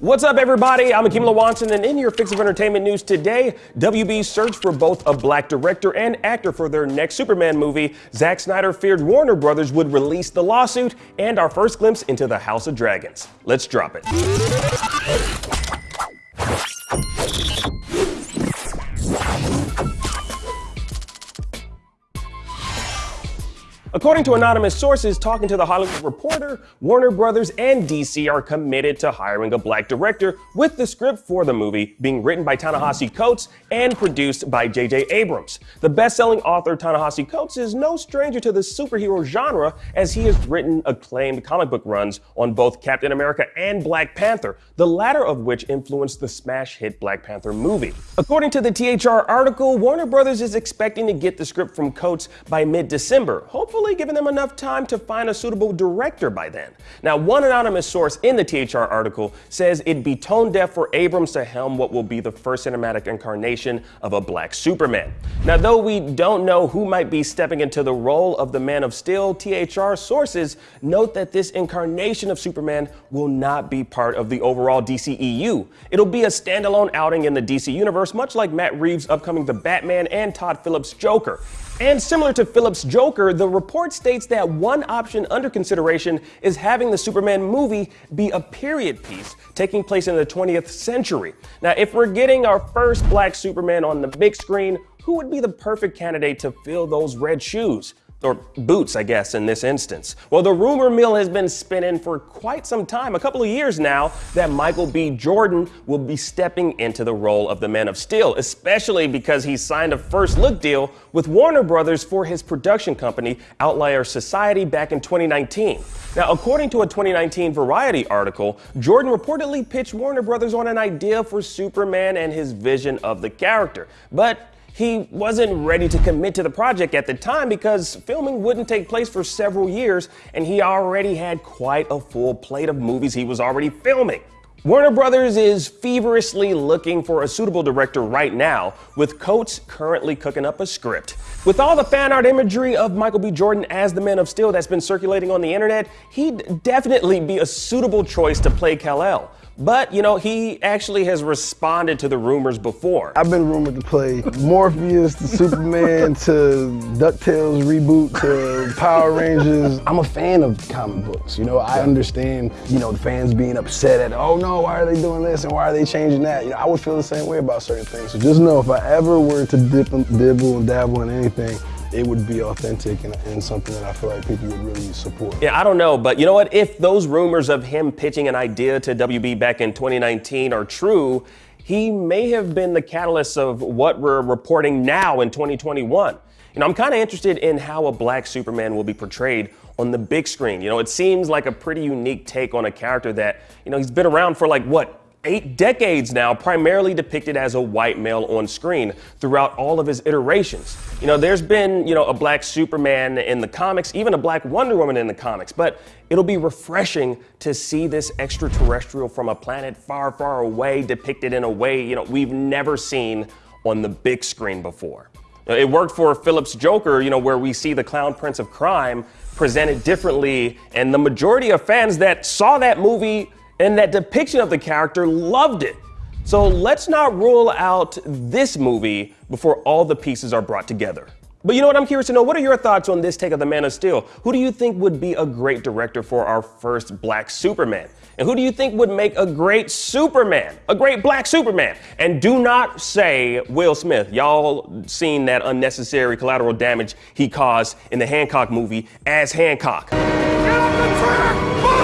What's up, everybody? I'm Akeem Lawanson, and in your fix of entertainment news today, WB searched for both a black director and actor for their next Superman movie. Zack Snyder feared Warner Brothers would release the lawsuit, and our first glimpse into the House of Dragons. Let's drop it. According to anonymous sources talking to The Hollywood Reporter, Warner Brothers and DC are committed to hiring a black director, with the script for the movie being written by Ta-Nehisi Coates and produced by J.J. Abrams. The best-selling author Ta-Nehisi Coates is no stranger to the superhero genre, as he has written acclaimed comic book runs on both Captain America and Black Panther, the latter of which influenced the smash hit Black Panther movie. According to the THR article, Warner Brothers is expecting to get the script from Coates by mid-December, hopefully hopefully giving them enough time to find a suitable director by then. Now, one anonymous source in the THR article says it'd be tone deaf for Abrams to helm what will be the first cinematic incarnation of a black Superman. Now, though we don't know who might be stepping into the role of the Man of Steel, THR sources note that this incarnation of Superman will not be part of the overall DCEU. It'll be a standalone outing in the DC universe, much like Matt Reeves' upcoming The Batman and Todd Phillips' Joker. And similar to Phillips' Joker, the report states that one option under consideration is having the Superman movie be a period piece taking place in the 20th century. Now, if we're getting our first black Superman on the big screen, who would be the perfect candidate to fill those red shoes? or boots, I guess, in this instance. Well, the rumor mill has been spinning for quite some time, a couple of years now, that Michael B. Jordan will be stepping into the role of the Man of Steel, especially because he signed a first look deal with Warner Brothers for his production company, Outlier Society, back in 2019. Now, according to a 2019 Variety article, Jordan reportedly pitched Warner Brothers on an idea for Superman and his vision of the character. But he wasn't ready to commit to the project at the time because filming wouldn't take place for several years and he already had quite a full plate of movies he was already filming. Warner Brothers is feverishly looking for a suitable director right now, with Coates currently cooking up a script. With all the fan art imagery of Michael B. Jordan as the Man of Steel that's been circulating on the internet, he'd definitely be a suitable choice to play Kal-El. But, you know, he actually has responded to the rumors before. I've been rumored to play Morpheus to Superman to DuckTales reboot to Power Rangers. I'm a fan of comic books. You know, I understand, you know, the fans being upset at, oh no, why are they doing this and why are they changing that? You know, I would feel the same way about certain things. So just know if I ever were to dip and dibble and dabble in anything, it would be authentic and, and, something that I feel like people would really support. Yeah, I don't know, but you know what? If those rumors of him pitching an idea to WB back in 2019 are true, he may have been the catalyst of what we're reporting now in 2021. You know, I'm kind of interested in how a black Superman will be portrayed on the big screen. You know, it seems like a pretty unique take on a character that, you know, he's been around for like, what, eight decades now, primarily depicted as a white male on screen throughout all of his iterations. You know, there's been, you know, a black Superman in the comics, even a black Wonder Woman in the comics, but it'll be refreshing to see this extraterrestrial from a planet far, far away depicted in a way, you know, we've never seen on the big screen before. It worked for Phillips' Joker, you know, where we see the clown prince of crime presented differently, and the majority of fans that saw that movie and that depiction of the character loved it. So let's not rule out this movie before all the pieces are brought together. But you know what? I'm curious to know what are your thoughts on this take of The Man of Steel? Who do you think would be a great director for our first black Superman? And who do you think would make a great Superman? A great black Superman? And do not say Will Smith. Y'all seen that unnecessary collateral damage he caused in the Hancock movie as Hancock. Get the track!